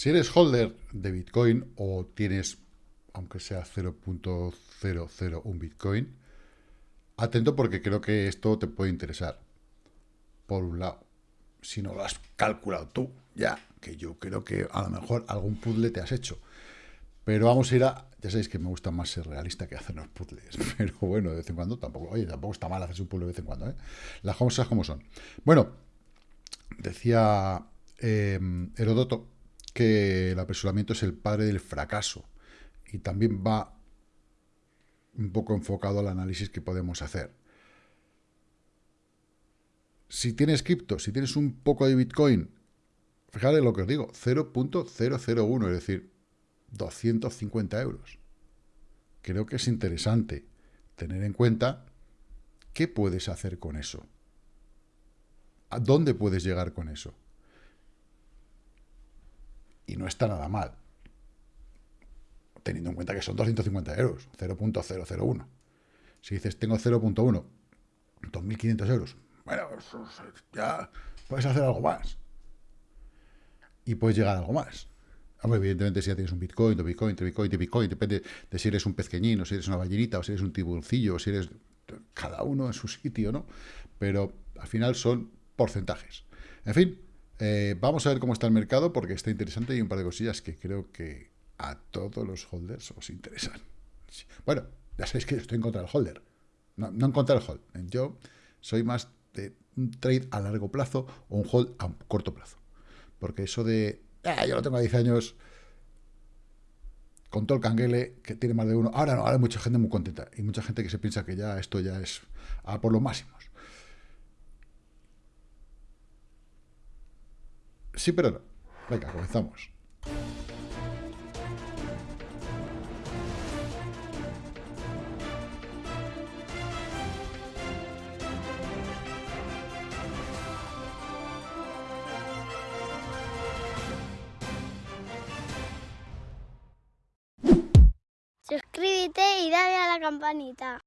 Si eres holder de Bitcoin o tienes, aunque sea 0.001 Bitcoin, atento porque creo que esto te puede interesar. Por un lado, si no lo has calculado tú, ya, que yo creo que a lo mejor algún puzzle te has hecho. Pero vamos a ir a... Ya sabéis que me gusta más ser realista que hacer los puzzles. Pero bueno, de vez en cuando tampoco... Oye, tampoco está mal hacerse un puzzle de vez en cuando, ¿eh? Las cosas como son. Bueno, decía eh, Herodoto que el apresuramiento es el padre del fracaso. Y también va un poco enfocado al análisis que podemos hacer. Si tienes cripto, si tienes un poco de Bitcoin, fíjate lo que os digo, 0.001, es decir, 250 euros. Creo que es interesante tener en cuenta qué puedes hacer con eso. ¿A dónde puedes llegar con eso? Y no está nada mal. Teniendo en cuenta que son 250 euros, 0.001. Si dices, tengo 0.1, 2.500 euros. Bueno, ya puedes hacer algo más. Y puedes llegar a algo más. Evidentemente, si ya tienes un Bitcoin, de Bitcoin, de Bitcoin, de Bitcoin, depende de si eres un pezqueñín, o si eres una ballenita, o si eres un tiburoncillo, o si eres cada uno en su sitio, ¿no? Pero al final son porcentajes. En fin, eh, vamos a ver cómo está el mercado porque está interesante y hay un par de cosillas que creo que a todos los holders os interesan. Bueno, ya sabéis que yo estoy en contra del holder. No, en contra del hold. Yo soy más de un trade a largo plazo o un hold a corto plazo. Porque eso de, ah, yo lo tengo a 10 años, con todo el canguele, que tiene más de uno. Ahora no, ahora hay mucha gente muy contenta. Y mucha gente que se piensa que ya esto ya es a por lo máximo. Sí, pero no. Venga, comenzamos. Campanita.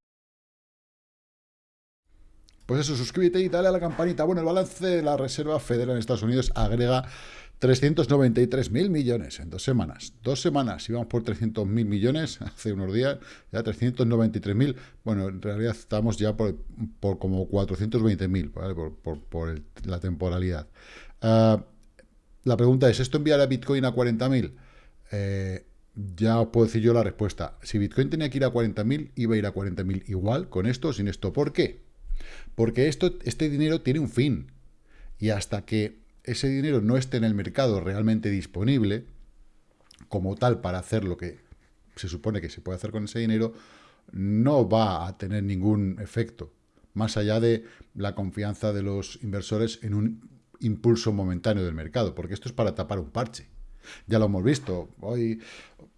Pues eso, suscríbete y dale a la campanita. Bueno, el balance de la Reserva Federal en Estados Unidos agrega 393.000 millones en dos semanas. Dos semanas, íbamos por 300.000 millones hace unos días, ya 393.000. Bueno, en realidad estamos ya por, como 420.000, ¿vale? por, por, la temporalidad. Ah, la pregunta es, ¿esto enviará Bitcoin a 40.000? Eh, ya os puedo decir yo la respuesta. Si Bitcoin tenía que ir a 40.000, iba a ir a 40.000 igual, con esto o sin esto. ¿Por qué? Porque esto, este dinero tiene un fin. Y hasta que ese dinero no esté en el mercado realmente disponible, como tal para hacer lo que se supone que se puede hacer con ese dinero, no va a tener ningún efecto, más allá de la confianza de los inversores en un impulso momentáneo del mercado, porque esto es para tapar un parche. Ya lo hemos visto, hoy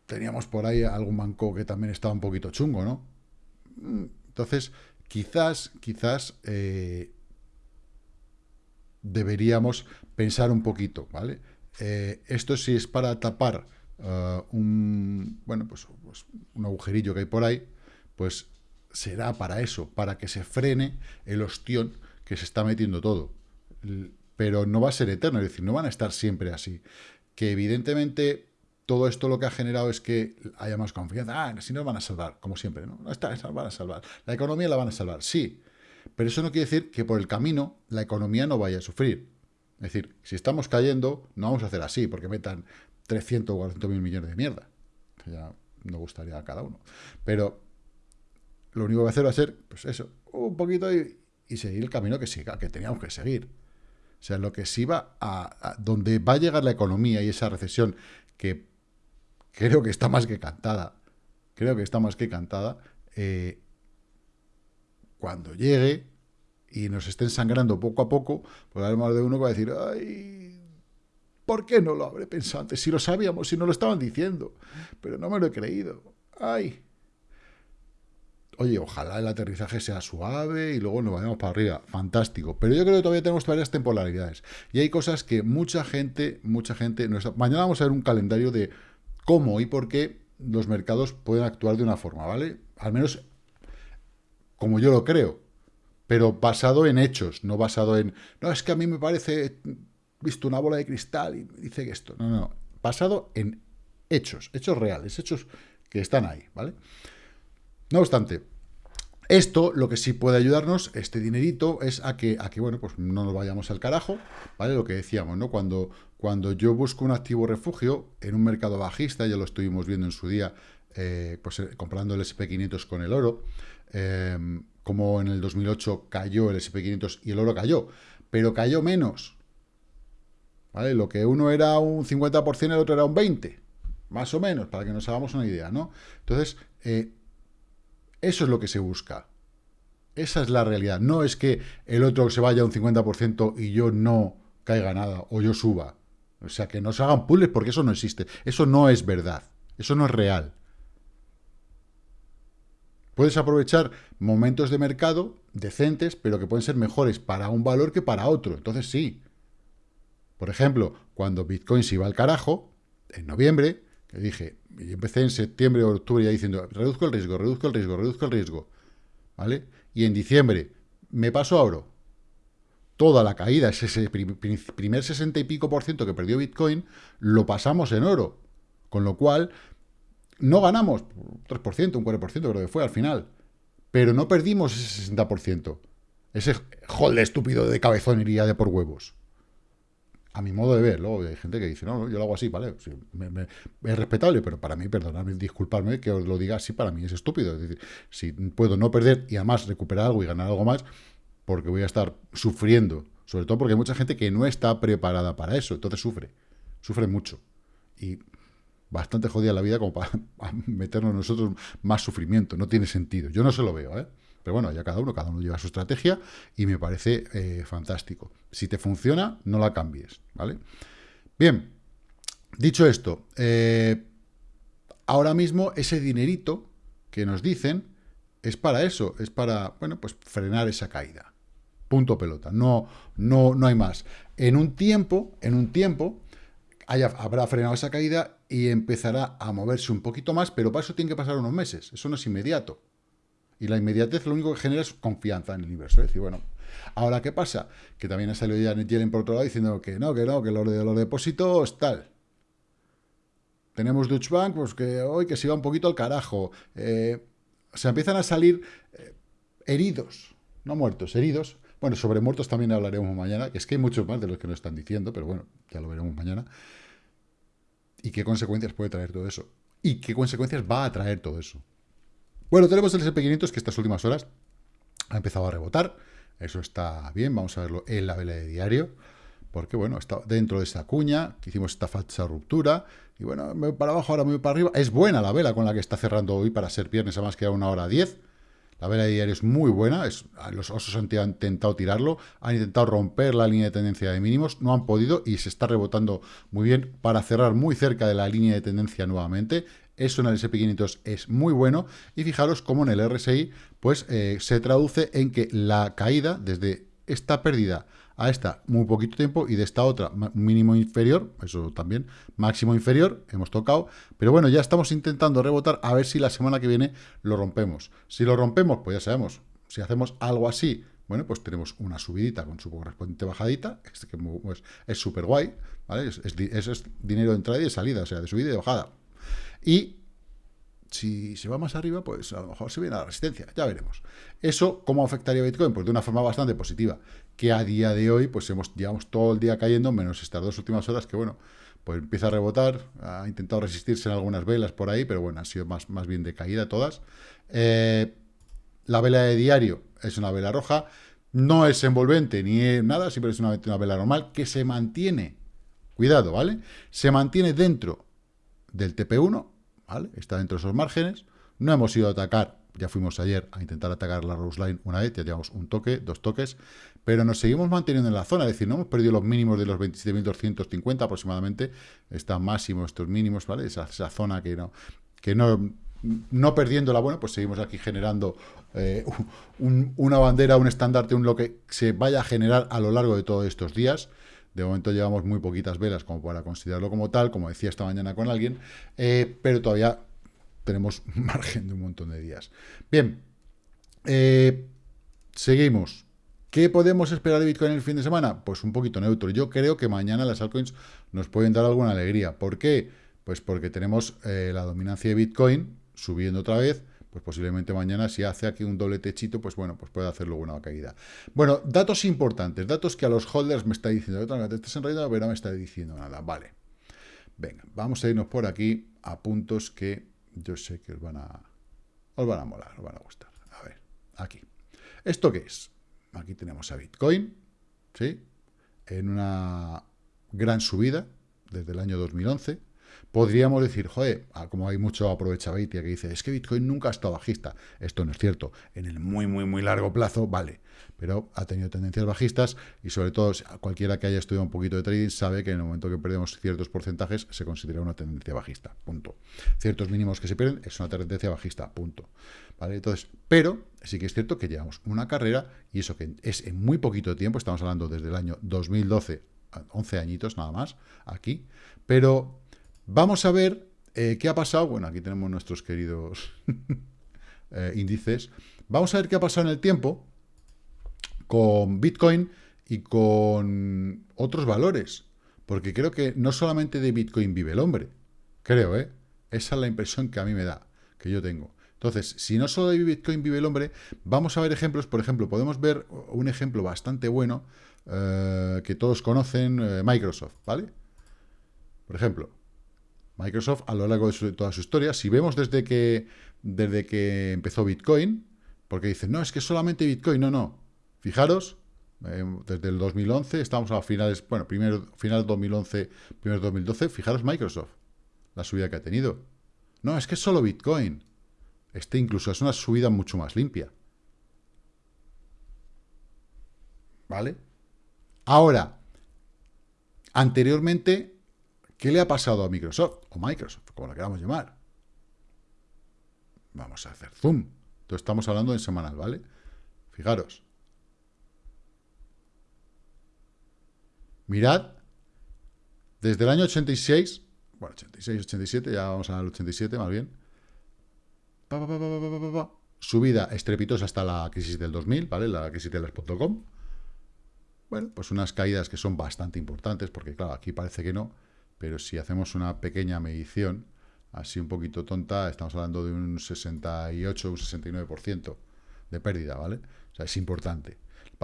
teníamos por ahí algún banco que también estaba un poquito chungo, ¿no? Entonces, quizás, quizás eh, deberíamos pensar un poquito, ¿vale? Eh, esto sí es para tapar uh, un, bueno, pues, pues, un agujerillo que hay por ahí, pues será para eso, para que se frene el ostión que se está metiendo todo. Pero no va a ser eterno, es decir, no van a estar siempre así. Que evidentemente todo esto lo que ha generado es que haya más confianza. Ah, si nos van a salvar, como siempre, ¿no? No está, van a salvar. La economía la van a salvar, sí. Pero eso no quiere decir que por el camino la economía no vaya a sufrir. Es decir, si estamos cayendo, no vamos a hacer así, porque metan 300 o 400 mil millones de mierda. Ya no gustaría a cada uno. Pero lo único que va a hacer va a ser, pues eso, un poquito y, seguir el camino que siga, que teníamos que seguir. O sea, lo que sí va a, donde va a llegar la economía y esa recesión que creo que está más que cantada. Creo que está más que cantada. Eh, cuando llegue y nos estén sangrando poco a poco, pues habrá más de uno va a decir, ay, ¿por qué no lo habré pensado antes? Si lo sabíamos, si no lo estaban diciendo, pero no me lo he creído. Ay. Oye, ojalá el aterrizaje sea suave y luego nos vayamos para arriba. Fantástico. Pero yo creo que todavía tenemos varias temporalidades. Y hay cosas que mucha gente, mucha gente... No está... Mañana vamos a ver un calendario de cómo y por qué los mercados pueden actuar de una forma, ¿vale? Al menos como yo lo creo, pero basado en hechos, no basado en, no, es que a mí me parece, visto una bola de cristal y dice que esto, no, no, basado en hechos, hechos reales, hechos que están ahí, ¿vale? No obstante, esto lo que sí puede ayudarnos, este dinerito, es a que, bueno, pues no nos vayamos al carajo, ¿vale? Lo que decíamos, ¿no? Cuando, cuando yo busco un activo refugio en un mercado bajista, ya lo estuvimos viendo en su día, eh, pues eh, comprando el SP500 con el oro, eh, como en el 2008 cayó el SP500 y el oro cayó, pero cayó menos, ¿vale? Lo que uno era un 50%, el otro era un 20%, más o menos, para que nos hagamos una idea, ¿no? Entonces, eso es lo que se busca. Esa es la realidad. No es que el otro se vaya un 50% y yo no caiga nada o yo suba. O sea, que no se hagan puzzles porque eso no existe. Eso no es verdad. Eso no es real. Puedes aprovechar momentos de mercado decentes, pero que pueden ser mejores para un valor que para otro. Entonces sí. Por ejemplo, cuando Bitcoin se iba al carajo, en noviembre, que dije, y empecé en septiembre o octubre ya diciendo, reduzco el riesgo, reduzco el riesgo, reduzco el riesgo, ¿vale? Y en diciembre me paso a oro. Toda la caída, ese primer 60 y pico por ciento que perdió Bitcoin, lo pasamos en oro. Con lo cual, no ganamos 3%, un 4%, creo que fue al final. Pero no perdimos ese 60%. Ese hold estúpido de cabezón iría de por huevos a mi modo de ver. Luego hay gente que dice, no, yo lo hago así, ¿vale? es respetable, pero para mí, perdonadme, disculparme que os lo diga así, para mí es estúpido. Es decir, si puedo no perder y además recuperar algo y ganar algo más, porque voy a estar sufriendo. Sobre todo porque hay mucha gente que no está preparada para eso, entonces sufre. Sufre mucho. Y bastante jodida la vida como para meternos nosotros más sufrimiento. No tiene sentido. Yo no se lo veo, ¿eh? Pero bueno, ya cada uno, cada uno lleva su estrategia y me parece eh, fantástico. Si te funciona, no la cambies, ¿vale? Bien, dicho esto, eh, ahora mismo ese dinerito que nos dicen es para eso, es para, bueno, pues frenar esa caída. Punto pelota, no, no, no hay más. En un tiempo, en un tiempo, habrá frenado esa caída y empezará a moverse un poquito más, pero para eso tiene que pasar unos meses, eso no es inmediato. Y la inmediatez lo único que genera es confianza en el universo. Es decir, bueno, ahora ¿qué pasa? Que también ha salido Janet Yellen por otro lado diciendo que no, que no, que lo de los depósitos tal. Tenemos Deutsche Bank, pues que hoy que se va un poquito al carajo. Eh, se empiezan a salir eh, heridos, no muertos, heridos. Bueno, sobre muertos también hablaremos mañana, que es que hay muchos más de los que nos están diciendo, pero bueno, ya lo veremos mañana. ¿Y qué consecuencias puede traer todo eso? ¿Y qué consecuencias va a traer todo eso? Bueno, tenemos el SP500 que estas últimas horas ha empezado a rebotar. Eso está bien, vamos a verlo en la vela de diario. Porque, bueno, está dentro de esa cuña, que hicimos esta falsa ruptura. Y bueno, me voy para abajo, ahora me voy para arriba. Es buena la vela con la que está cerrando hoy para ser viernes, además queda una hora 10. La vela de diario es muy buena, los osos han intentado tirarlo, han intentado romper la línea de tendencia de mínimos, no han podido y se está rebotando muy bien para cerrar muy cerca de la línea de tendencia nuevamente. Eso en el SP500 es muy bueno. Y fijaros cómo en el RSI pues, eh, se traduce en que la caída desde esta pérdida a esta muy poquito tiempo y de esta otra mínimo inferior, eso también, máximo inferior, hemos tocado, pero bueno, ya estamos intentando rebotar a ver si la semana que viene lo rompemos. Si lo rompemos, pues ya sabemos, si hacemos algo así, bueno, pues tenemos una subidita con su correspondiente bajadita, que pues, es súper guay, ¿vale? Es, es dinero de entrada y de salida, o sea, de subida y de bajada. Y si se va más arriba, pues a lo mejor se viene a la resistencia, ya veremos. ¿Eso cómo afectaría Bitcoin? Pues de una forma bastante positiva, que a día de hoy, pues hemos, llevamos todo el día cayendo, menos estas dos últimas horas, que bueno, pues empieza a rebotar, ha intentado resistirse en algunas velas por ahí, pero bueno, han sido más, más bien de caída todas. Eh, la vela de diario es una vela roja, no es envolvente ni nada, simplemente es una vela normal que se mantiene, cuidado, ¿vale? Se mantiene dentro del TP1, Está dentro de esos márgenes. No hemos ido a atacar, ya fuimos ayer a intentar atacar la Rose Line una vez, ya llevamos un toque, dos toques, pero nos seguimos manteniendo en la zona, es decir, no hemos perdido los mínimos de los 27.250 aproximadamente, están máximos estos mínimos, ¿vale? Esa, zona que no, que no, no perdiéndola, bueno, pues seguimos aquí generando eh, una bandera, un estandarte, un lo que se vaya a generar a lo largo de todos estos días. De momento llevamos muy poquitas velas como para considerarlo como tal, como decía esta mañana con alguien, eh, pero todavía tenemos margen de un montón de días. Bien, Eh, seguimos. ¿Qué podemos esperar de Bitcoin el fin de semana? Pues un poquito neutro. Yo creo que mañana las altcoins nos pueden dar alguna alegría. ¿Por qué? Pues porque tenemos eh, la dominancia de Bitcoin subiendo otra vez, pues posiblemente mañana si hace aquí un doble techito, pues bueno, pues puede hacer luego una caída. Bueno, datos importantes, datos que a los holders me está diciendo, te estás enredando, pero no me está diciendo nada, vale. Venga, vamos a irnos por aquí a puntos que yo sé que os van a, os van a molar, os van a gustar. A ver, aquí. ¿Esto qué es? Aquí tenemos a Bitcoin, ¿sí? En una gran subida desde el año 2011. Podríamos decir, joder, ah, como hay mucho aprovechadita que dice, es que Bitcoin nunca ha estado bajista. Esto no es cierto. En el muy, muy, muy largo plazo, vale. Pero ha tenido tendencias bajistas y sobre todo cualquiera que haya estudiado un poquito de trading sabe que en el momento que perdemos ciertos porcentajes se considera una tendencia bajista, punto. Ciertos mínimos que se pierden es una tendencia bajista, punto. ¿Vale? Entonces, pero sí que es cierto que llevamos una carrera y eso que es en muy poquito tiempo, estamos hablando desde el año 2012, 11 añitos nada más, aquí, pero vamos a ver eh, qué ha pasado, bueno, aquí tenemos nuestros queridos eh, índices, vamos a ver qué ha pasado en el tiempo con Bitcoin y con otros valores, porque creo que no solamente de Bitcoin vive el hombre, creo, ¿eh? Esa es la impresión que a mí me da, que yo tengo. Entonces, si no solo de Bitcoin vive el hombre, vamos a ver ejemplos. Por ejemplo, podemos ver un ejemplo bastante bueno eh, que todos conocen, Microsoft, ¿vale? Por ejemplo, Microsoft a lo largo de, toda su historia, si vemos desde que, desde que empezó Bitcoin, porque dicen, no, es que solamente Bitcoin, no, no. Fijaros, eh, desde el 2011, estamos a finales, bueno, primero, final 2011, primero 2012, fijaros Microsoft, la subida que ha tenido. No, es que es solo Bitcoin. Este incluso es una subida mucho más limpia. ¿Vale? Ahora, anteriormente, ¿qué le ha pasado a Microsoft? O Microsoft, como la queramos llamar. Vamos a hacer zoom. Entonces estamos hablando en semanal, ¿vale? Fijaros. Mirad, desde el año 86, bueno, 86, 87, ya vamos al 87 más bien, subida estrepitosa hasta la crisis del 2000, ¿vale? La crisis de las .com. Bueno, pues unas caídas que son bastante importantes, porque claro, aquí parece que no, pero si hacemos una pequeña medición, así un poquito tonta, estamos hablando de un 68, un 69% de pérdida, ¿vale? O sea, es importante.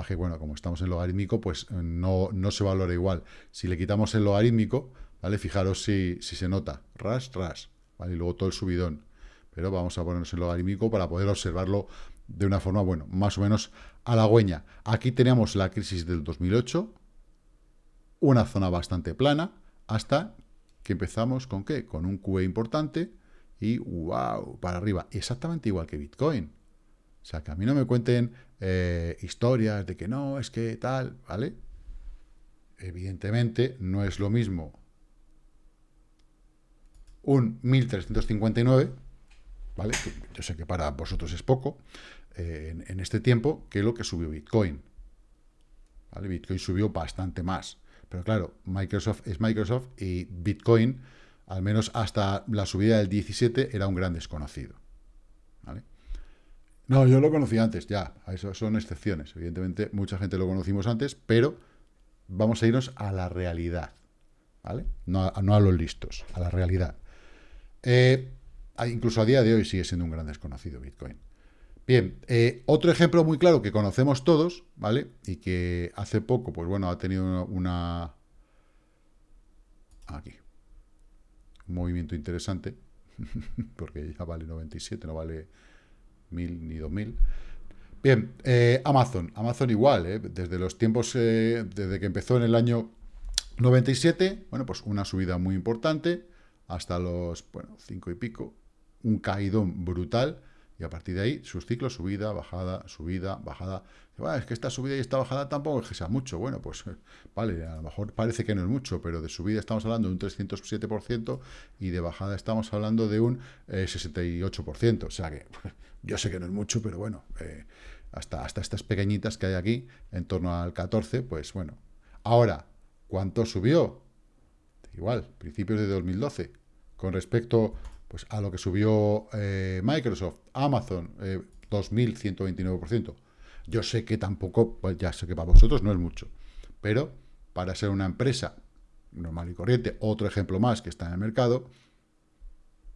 El bueno, como estamos en logarítmico, pues no, no se valora igual. Si le quitamos el logarítmico, ¿vale? Fijaros si, si se nota, ras, ras, ¿vale? Y luego todo el subidón pero vamos a ponernos en logarítmico para poder observarlo de una forma, bueno, más o menos halagüeña. Aquí tenemos la crisis del 2008, una zona bastante plana, hasta que empezamos con qué? Con un QE importante y wow, para arriba. Exactamente igual que Bitcoin. O sea, que a mí no me cuenten eh, historias de que no, es que tal, ¿vale? Evidentemente no es lo mismo un 1359 ¿vale? Yo sé que para vosotros es poco eh, en, este tiempo que lo que subió Bitcoin. ¿vale? Bitcoin subió bastante más. Pero claro, Microsoft es Microsoft y Bitcoin, al menos hasta la subida del 17, era un gran desconocido. ¿vale? No, yo lo conocí antes, ya. Eso son excepciones. Evidentemente, mucha gente lo conocimos antes, pero vamos a irnos a la realidad. ¿Vale? No a, los listos, a la realidad. Eh, incluso a día de hoy sigue siendo un gran desconocido Bitcoin. Bien, eh, otro ejemplo muy claro que conocemos todos, ¿vale? Y que hace poco, pues bueno, ha tenido una... Aquí. Un movimiento interesante, porque ya vale 97, no vale 1000 ni 2000. Bien, eh, Amazon. Amazon igual, ¿eh? desde los tiempos, desde que empezó en el año 97, bueno, pues una subida muy importante, hasta los, bueno, 5 y pico, un caídón brutal, y a partir de ahí sus ciclos, subida, bajada, subida, bajada. es que esta subida y esta bajada tampoco es que sea mucho. Bueno, pues vale, a lo mejor parece que no es mucho, pero de subida estamos hablando de un 307% y de bajada estamos hablando de un 68%. Eh, o sea que yo sé que no es mucho, pero bueno, eh, hasta, hasta estas pequeñitas que hay aquí, en torno al 14, pues bueno. Ahora, ¿cuánto subió? Igual, principios de 2012. Con respecto pues a lo que subió eh, Microsoft, Amazon, eh, 2.129%. Yo sé que tampoco, pues ya sé que para vosotros no es mucho, pero para ser una empresa normal y corriente, otro ejemplo más que está en el mercado,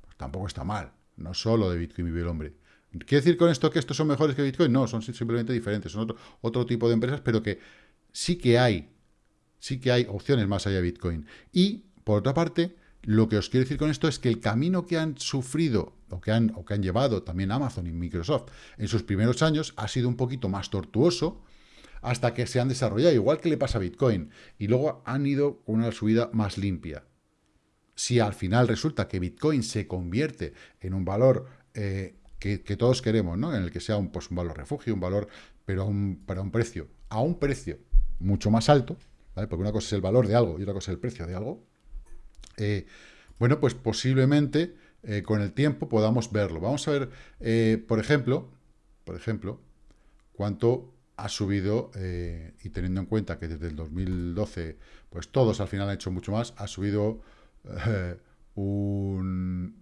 pues tampoco está mal. No solo de Bitcoin vive el hombre. ¿Quiere decir con esto que estos son mejores que Bitcoin? No, son simplemente diferentes, son otro, otro tipo de empresas, pero que sí que hay, sí que hay opciones más allá de Bitcoin. Y, por otra parte, lo que os quiero decir con esto es que el camino que han sufrido o que han, o que han llevado también Amazon y Microsoft en sus primeros años ha sido un poquito más tortuoso hasta que se han desarrollado, igual que le pasa a Bitcoin, y luego han ido con una subida más limpia. Si al final resulta que Bitcoin se convierte en un valor eh, que, todos queremos, ¿no? en el que sea un, pues, un valor refugio, un valor, pero un, para un precio, a un precio mucho más alto, porque una cosa es el valor de algo y otra cosa es el precio de algo, eh, bueno, pues posiblemente eh, con el tiempo podamos verlo. Vamos a ver, eh, por ejemplo, por ejemplo, cuánto ha subido, y teniendo en cuenta que desde el 2012, pues todos al final han hecho mucho más, ha subido un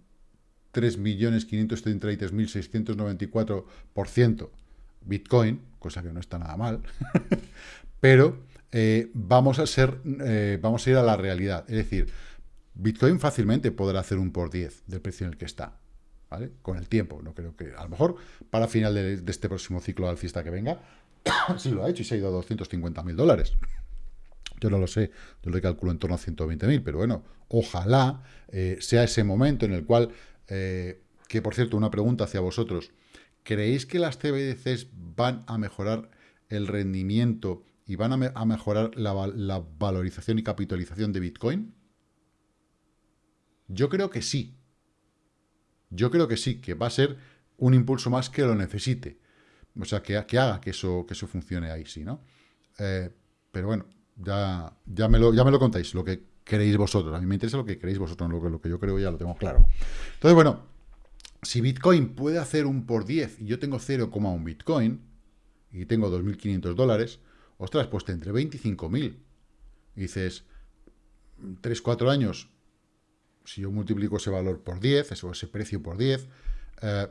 3.533.694% Bitcoin, cosa que no está nada mal, pero vamos a ser, vamos a ir a la realidad, es decir, Bitcoin fácilmente podrá hacer un por 10 del precio en el que está, ¿vale? Con el tiempo, no creo que, a lo mejor, para final de, este próximo ciclo alcista que venga, sí lo ha hecho y se ha ido a 250 mil dólares. Yo no lo sé, yo le calculo en torno a 120 mil, pero bueno, ojalá eh, sea ese momento en el cual, eh, que por cierto, una pregunta hacia vosotros, ¿creéis que las CBDCs van a mejorar el rendimiento y van a, mejorar la valorización y capitalización de Bitcoin? Yo creo que sí. Yo creo que sí, que va a ser un impulso más que lo necesite. O sea, que, haga que eso, que eso funcione ahí, sí, ¿no? Eh, pero bueno, ya, ya, me lo, ya me lo contáis, lo que queréis vosotros. A mí me interesa lo que queréis vosotros, lo que, lo que yo creo ya lo tengo claro. Entonces, bueno, si Bitcoin puede hacer un por 10 y yo tengo 0,1 Bitcoin y tengo 2.500 dólares, ostras, pues tendré 25.000. Y dices, 3, 4 años si yo multiplico ese valor por 10, eso, ese precio por 10, eh,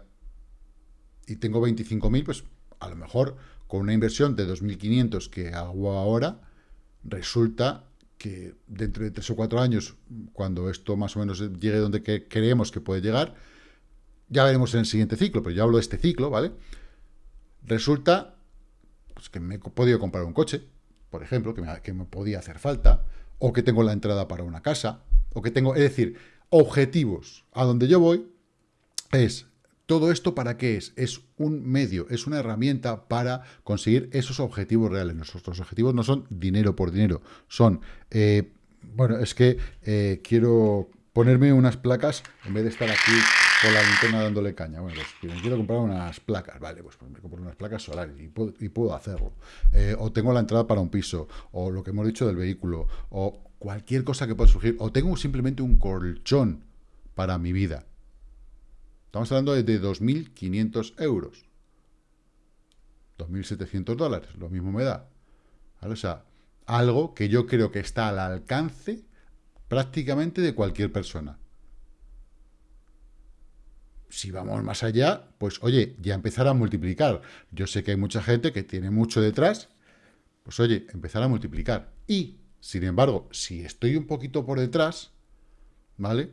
y tengo 25.000, pues a lo mejor con una inversión de 2.500 que hago ahora, resulta que dentro de 3 o 4 años, cuando esto más o menos llegue donde creemos que puede llegar, ya veremos en el siguiente ciclo, pero yo hablo de este ciclo, ¿vale? Resulta pues, que me he podido comprar un coche, por ejemplo, que que me podía hacer falta, o que tengo la entrada para una casa, o que tengo, es decir, objetivos. A donde yo voy es, ¿todo esto para qué es? Es un medio, es una herramienta para conseguir esos objetivos reales. Nuestros objetivos no son dinero por dinero, son, eh, bueno, es que eh, quiero ponerme unas placas en vez de estar aquí con la linterna dándole caña. Bueno, pues quiero comprar unas placas, vale, pues me compro unas placas solares y puedo, hacerlo. Eh, o tengo la entrada para un piso, o lo que hemos dicho del vehículo, o cualquier cosa que pueda surgir, o tengo simplemente un colchón para mi vida. Estamos hablando de 2.500 euros. 2.700 dólares, lo mismo me da. O sea, algo que yo creo que está al alcance prácticamente de cualquier persona. Si vamos más allá, pues oye, ya empezar a multiplicar. Yo sé que hay mucha gente que tiene mucho detrás, pues oye, empezar a multiplicar. Y sin embargo, si estoy un poquito por detrás, ¿vale?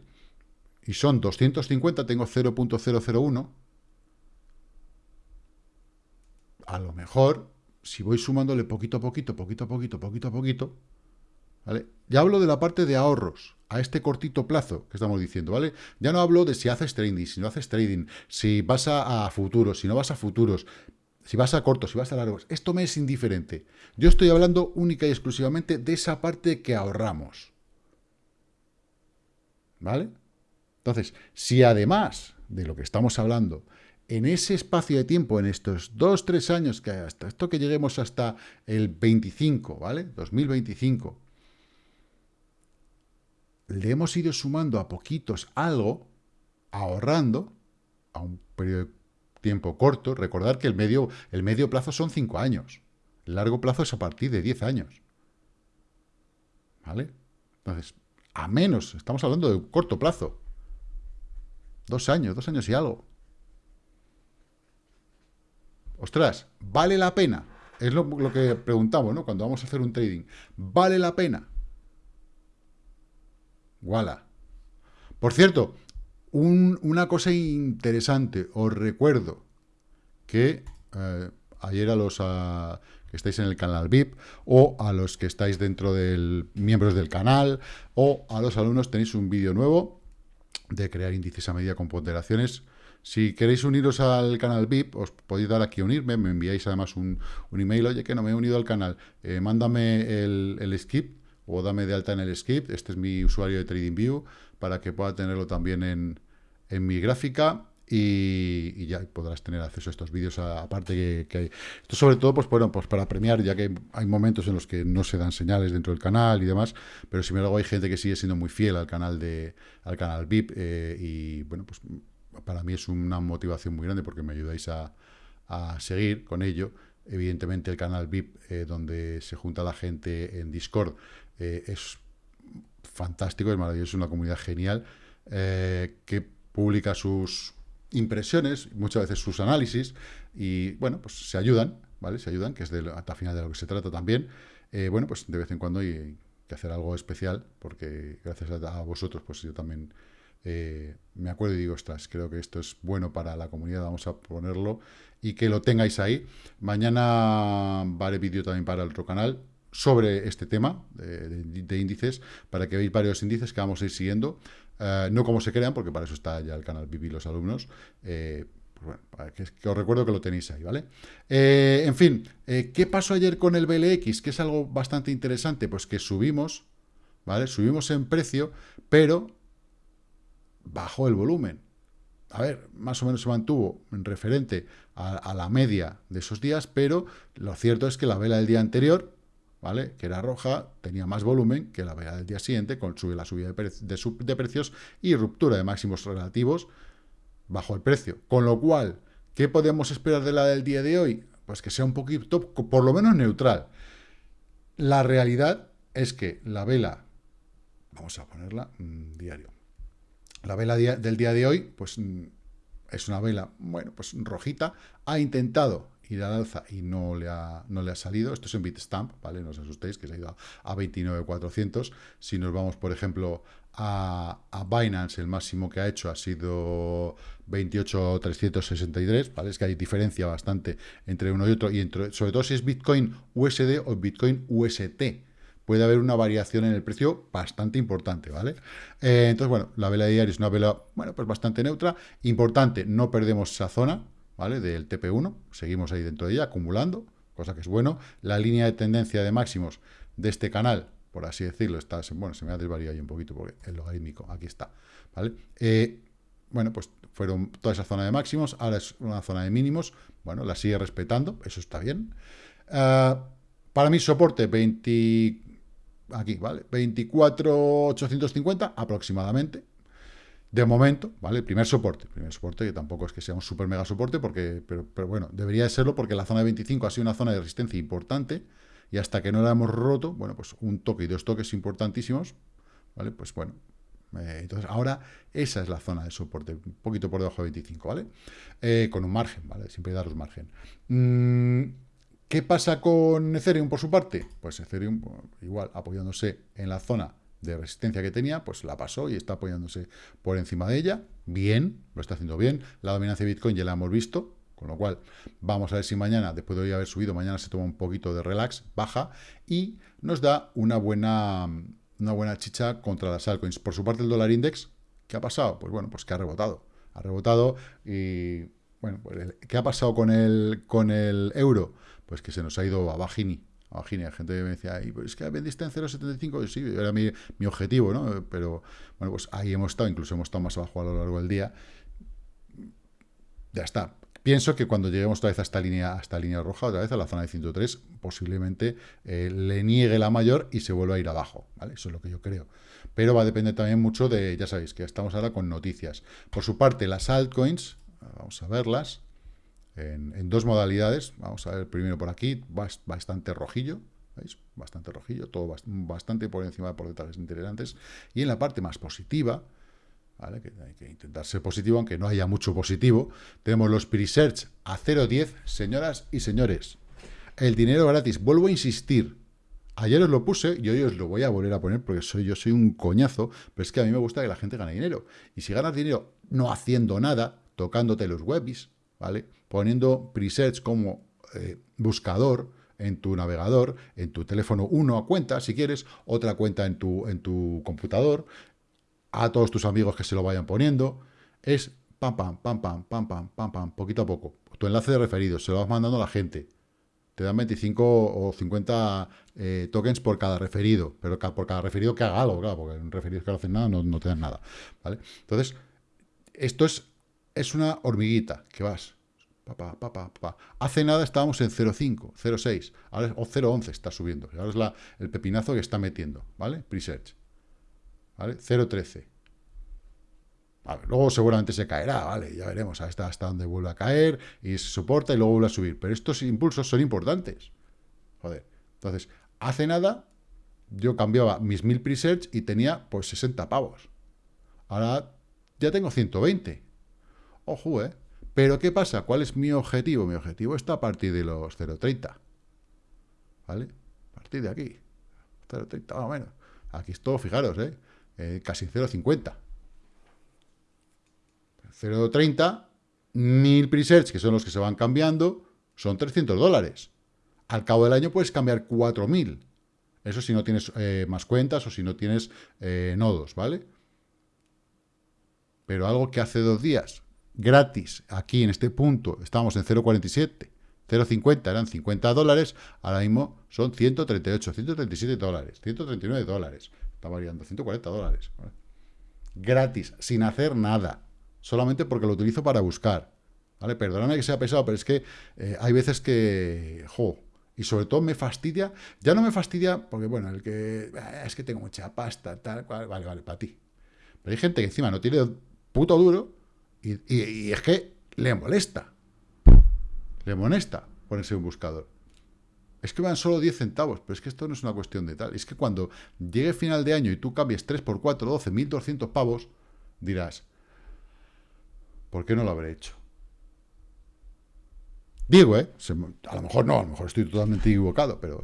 Y son 250, tengo 0.001. A lo mejor, si voy sumándole poquito a poquito, poquito a poquito, poquito a poquito, ¿vale? Ya hablo de la parte de ahorros, a este cortito plazo que estamos diciendo, ¿vale? Ya no hablo de si haces trading, si no haces trading, si vas a, a futuros, si no vas a futuros, si vas a cortos, si vas a largos, esto me es indiferente. Yo estoy hablando única y exclusivamente de esa parte que ahorramos. ¿Vale? Entonces, si además de lo que estamos hablando, en ese espacio de tiempo, en estos dos, tres años, que hasta esto que lleguemos hasta el 25, ¿vale? 2025, le hemos ido sumando a poquitos algo, ahorrando, a un periodo de tiempo corto, recordar que el medio, el medio plazo son 5 años. El largo plazo es a partir de 10 años. ¿Vale? Entonces, a menos, estamos hablando de corto plazo. Dos años, dos años y algo. Ostras, ¿vale la pena? Es lo, que preguntamos, ¿no? Cuando vamos a hacer un trading. ¿Vale la pena? Voilà. Por cierto, una cosa interesante, os recuerdo que eh, ayer a los que estáis en el canal VIP o a los que estáis dentro del miembros del canal o a los alumnos tenéis un vídeo nuevo de crear índices a medida con ponderaciones. Si queréis uniros al canal VIP, os podéis dar aquí unirme, me enviáis además un, email, oye, que no me he unido al canal, eh, mándame el, el skip o dame de alta en el skip, este es mi usuario de TradingView, para que pueda tenerlo también en, mi gráfica y, ya podrás tener acceso a estos vídeos, aparte que, hay. Esto sobre todo, pues bueno, pues para premiar, ya que hay momentos en los que no se dan señales dentro del canal y demás, pero sin embargo hay gente que sigue siendo muy fiel al canal de al canal VIP eh, y bueno, pues para mí es una motivación muy grande porque me ayudáis a, seguir con ello. Evidentemente el canal VIP, eh, donde se junta la gente en Discord, eh, es fantástico, es maravilloso, es una comunidad genial, eh, que publica sus impresiones, muchas veces sus análisis, y bueno, pues se ayudan, ¿vale? Se ayudan, que es de, hasta final de lo que se trata también. bueno, pues de vez en cuando hay que hacer algo especial, porque gracias a vosotros, pues yo también eh, me acuerdo y digo, ostras, creo que esto es bueno para la comunidad, vamos a ponerlo y que lo tengáis ahí. Mañana haré vídeo también para otro canal sobre este tema de, índices, para que veáis varios índices que vamos a ir siguiendo, eh, no como se crean, porque para eso está ya el canal Vivi los alumnos, eh, pues que, os recuerdo que lo tenéis ahí, ¿vale? en fin, ¿qué pasó ayer con el BLX? Que es algo bastante interesante, pues que subimos, ¿vale? Subimos en precio, pero bajó el volumen. A ver, más o menos se mantuvo en referente a, la media de esos días, pero lo cierto es que la vela del día anterior, ¿vale? Que era roja, tenía más volumen que la vela del día siguiente, con la subida de, de, precios y ruptura de máximos relativos, bajo el precio. Con lo cual, ¿qué podemos esperar de la del día de hoy? Pues que sea un poquito, por lo menos neutral. La realidad es que la vela, vamos a ponerla, mm, diario, la vela del día de hoy, pues mm, es una vela, bueno, pues rojita. Ha intentado ir al alza y no le ha, no le ha salido. Esto es en Bitstamp, ¿vale? No os asustéis, que se ha ido a 29.400. Si nos vamos, por ejemplo, a, Binance, el máximo que ha hecho ha sido 28.363, ¿vale? Es que hay diferencia bastante entre uno y otro, y entre, sobre todo si es Bitcoin USD o Bitcoin UST puede haber una variación en el precio bastante importante, ¿vale? Eh, entonces, bueno, la vela diaria es una vela, bueno, pues bastante neutra. Importante, no perdemos esa zona, ¿vale? Del TP1, seguimos ahí dentro de ella, acumulando, cosa que es bueno. La línea de tendencia de máximos de este canal, por así decirlo, está, bueno, se me ha desvariado ahí un poquito porque el logarítmico, aquí está, ¿vale? Eh, bueno, pues fueron toda esa zona de máximos, ahora es una zona de mínimos, bueno, la sigue respetando, eso está bien. Ah, para mí soporte 20, aquí, ¿vale? 24,850 aproximadamente. De momento, ¿vale? El primer soporte. primer soporte que tampoco es que sea un super mega soporte, porque, pero, pero bueno, debería de serlo porque la zona de 25 ha sido una zona de resistencia importante y hasta que no la hemos roto, bueno, pues un toque y dos toques importantísimos, ¿vale? Pues bueno, eh, entonces ahora esa es la zona de soporte, un poquito por debajo de 25, ¿vale? Eh, con un margen, ¿vale? Siempre daros margen. Mm, ¿Qué pasa con Ethereum por su parte? Pues Ethereum, igual, apoyándose en la zona de resistencia que tenía, pues la pasó y está apoyándose por encima de ella. Bien, lo está haciendo bien. La dominancia de Bitcoin ya la hemos visto, con lo cual vamos a ver si mañana, después de hoy haber subido, mañana se toma un poquito de relax, baja y nos da una buena, una buena chicha contra las altcoins. Por su parte el dólar index, ¿qué ha pasado? Pues bueno, pues que ha rebotado. Ha rebotado y, bueno, pues, ¿qué ha pasado con el, con el euro? pues que se nos ha ido a Bajini. A la gente me decía, es que vendiste en 0,75, sí, era mi, objetivo, ¿no? Pero, bueno, pues ahí hemos estado, incluso hemos estado más abajo a lo largo del día. Ya está. Pienso que cuando lleguemos otra vez a esta línea, a esta línea roja, otra vez a la zona de 103, posiblemente eh, le niegue la mayor y se vuelva a ir abajo, ¿vale? Eso es lo que yo creo. Pero va a depender también mucho de, ya sabéis, que estamos ahora con noticias. Por su parte, las altcoins, vamos a verlas, en, dos modalidades. Vamos a ver primero por aquí, bastante rojillo, ¿veis? Bastante rojillo, todo bastante por encima de porcentajes interesantes. Y en la parte más positiva, ¿vale? Que hay que intentar ser positivo, aunque no haya mucho positivo. Tenemos los pre-search a 0.10, señoras y señores. El dinero gratis, vuelvo a insistir, Ayer os lo puse y hoy os lo voy a volver a poner porque soy, yo soy un coñazo, pero es que a mí me gusta que la gente gane dinero. Y si ganas dinero no haciendo nada, tocándote los webis, ¿vale? Poniendo presets como eh, buscador en tu navegador, en tu teléfono, uno a cuenta, si quieres, otra cuenta en tu, en tu computador, a todos tus amigos que se lo vayan poniendo, es pam, pam, pam, pam, pam, pam, pam, pam, poquito a poco. Tu enlace de referidos, se lo vas mandando a la gente te dan 25 o 50 eh, tokens por cada referido, pero por cada referido que haga algo, claro, porque en referidos que no hacen nada no, te dan nada, ¿vale? Entonces, esto es, es una hormiguita que vas. Hace nada estábamos en 0.5, 0.6, ahora o 0.11 está subiendo, ahora es la, el pepinazo que está metiendo, ¿vale? Presearch, ¿vale? 0.13 luego seguramente se caerá, ¿vale? Ya veremos hasta, hasta dónde vuelve a caer y se soporta y luego vuelve a subir. Pero estos impulsos son importantes. Joder. Entonces, hace nada yo cambiaba mis 1000 presets y tenía pues 60 pavos. Ahora ya tengo 120. Ojo, ¿eh? Pero ¿qué pasa? ¿Cuál es mi objetivo? Mi objetivo está a partir de los 0.30. ¿Vale? A partir de aquí. 0.30 más o menos. Aquí es todo, fijaros, ¿eh? eh casi 0.50. 0.30, 1000 presets, que son los que se van cambiando, son 300 dólares. Al cabo del año puedes cambiar 4000. Eso si no tienes eh, más cuentas o si no tienes eh, nodos, ¿vale? Pero algo que hace dos días, gratis, aquí en este punto, estamos en 0.47, 0.50 eran 50 dólares, ahora mismo son 138, 137 dólares, 139 dólares, está variando, 140 dólares. Gratis, sin hacer nada solamente porque lo utilizo para buscar. ¿Vale? Perdóname que sea pesado, pero es que eh, hay veces que, jo, y sobre todo me fastidia, ya no me fastidia porque, bueno, el que, eh, es que tengo mucha pasta, tal, vale, vale, para ti. Pero hay gente que encima no tiene puto duro y, es que le molesta. Le molesta ponerse un buscador. Es que van solo 10 centavos, pero es que esto no es una cuestión de tal. Es que cuando llegue final de año y tú cambies 3 por 4, 12, 1200 pavos, dirás, ¿Por qué no lo habré hecho? Digo, ¿eh? a lo mejor no, a lo mejor estoy totalmente equivocado, pero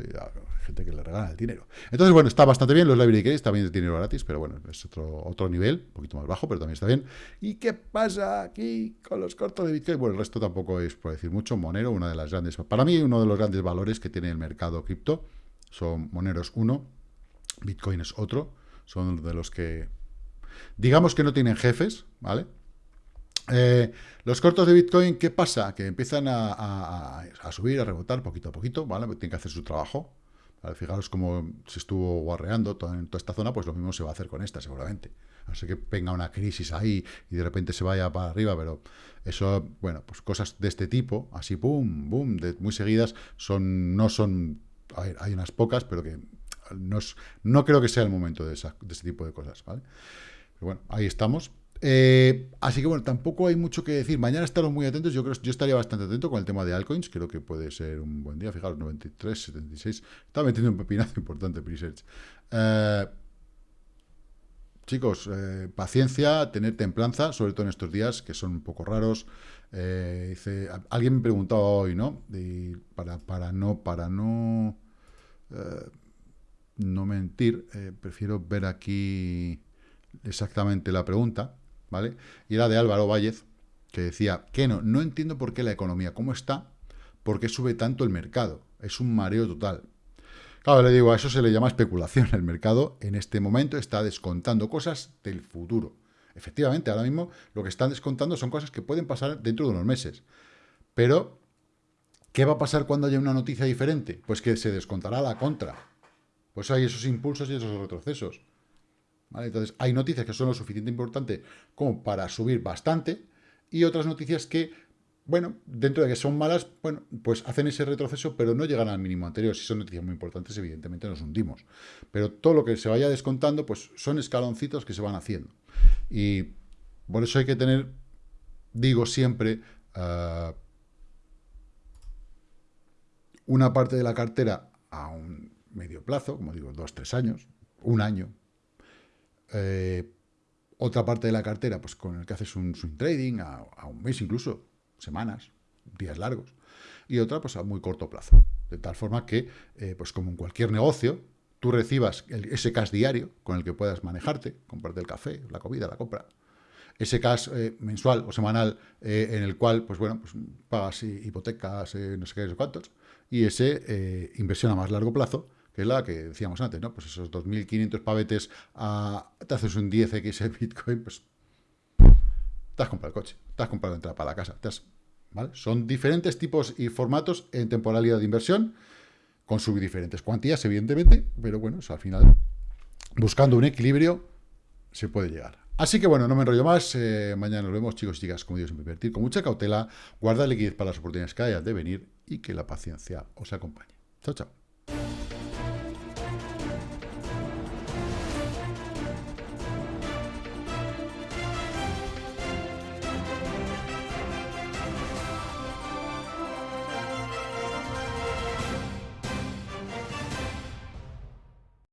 gente que le regala el dinero. Entonces, bueno, está bastante bien los library keys, también es dinero gratis, pero bueno, es otro, otro nivel, un poquito más bajo, pero también está bien. ¿Y qué pasa aquí con los cortos de Bitcoin? Bueno, el resto tampoco es por decir mucho. Monero, una de las grandes, para mí uno de los grandes valores que tiene el mercado cripto, son Moneros uno, Bitcoin es otro, son de los que, digamos que no tienen jefes, ¿vale? Eh, los cortos de Bitcoin, ¿qué pasa? Que empiezan a, subir, a rebotar poquito a poquito, ¿vale? Tienen que hacer su trabajo. Fijaros cómo se estuvo guarreando en toda esta zona, pues lo mismo se va a hacer con esta, seguramente. Así que venga una crisis ahí y de repente se vaya para arriba, pero eso, bueno, pues cosas de este tipo, así, pum, boom, muy seguidas, son no son, a ver, hay unas pocas, pero que no, no creo que sea el momento de, de este tipo de cosas, ¿vale? Pero bueno, ahí estamos. Eh, así que bueno, tampoco hay mucho que decir. Mañana estaremos muy atentos. Yo creo yo estaría bastante atento con el tema de altcoins. Creo que puede ser un buen día. Fijaros, 93, 76. Estaba metiendo un pepinazo importante Presearch. Eh, chicos, eh, paciencia, tener templanza, sobre todo en estos días que son un poco raros. alguien me preguntaba hoy, ¿no? para, para no, para no, no mentir, prefiero ver aquí exactamente la pregunta. Y era de Álvaro Vállez, que decía, que no, no entiendo por qué la economía, ¿cómo está? ¿Por qué sube tanto el mercado? Es un mareo total. Claro, le digo, a eso se le llama especulación. El mercado en este momento está descontando cosas del futuro. Efectivamente, ahora mismo lo que están descontando son cosas que pueden pasar dentro de unos meses. Pero, ¿qué va a pasar cuando haya una noticia diferente? Pues que se descontará la contra. Pues hay esos impulsos y esos retrocesos. Entonces, hay noticias que son lo suficiente importante como para subir bastante y otras noticias que, bueno, dentro de que son malas, bueno, pues hacen ese retroceso, pero no llegan al mínimo anterior. Si son noticias muy importantes, evidentemente nos hundimos. Pero todo lo que se vaya descontando, pues son escaloncitos que se van haciendo. Y por eso hay que tener, digo siempre, ah, una parte de la cartera a un medio plazo, como digo, dos, tres años, un año, eh, Otra parte de la cartera, pues con el que haces un swing trading a, un mes incluso, semanas, días largos. Y otra, pues a muy corto plazo. De tal forma que, eh, pues como en cualquier negocio, tú recibas ese cash diario con el que puedas manejarte, comprarte el café, la comida, la compra, ese cash eh, mensual o semanal en el cual, pues bueno, pues pagas hipotecas, no sé qué, no sé cuántos, y ese inversión a más largo plazo, que es la que decíamos antes, ¿no? Pues esos 2.500 pavetes, a, te haces un 10x en Bitcoin, pues te has comprado el coche, te has comprado la entrada para la casa, te has son diferentes tipos y formatos en temporalidad de inversión, con sus diferentes cuantías, evidentemente, pero bueno, al final, buscando un equilibrio, se puede llegar. Así que bueno, no me enrollo más, eh, mañana nos vemos, chicos y chicas, como digo, siempre invertir con mucha cautela, guardar liquidez para las oportunidades que hayan de venir y que la paciencia os acompañe. Chao, chao.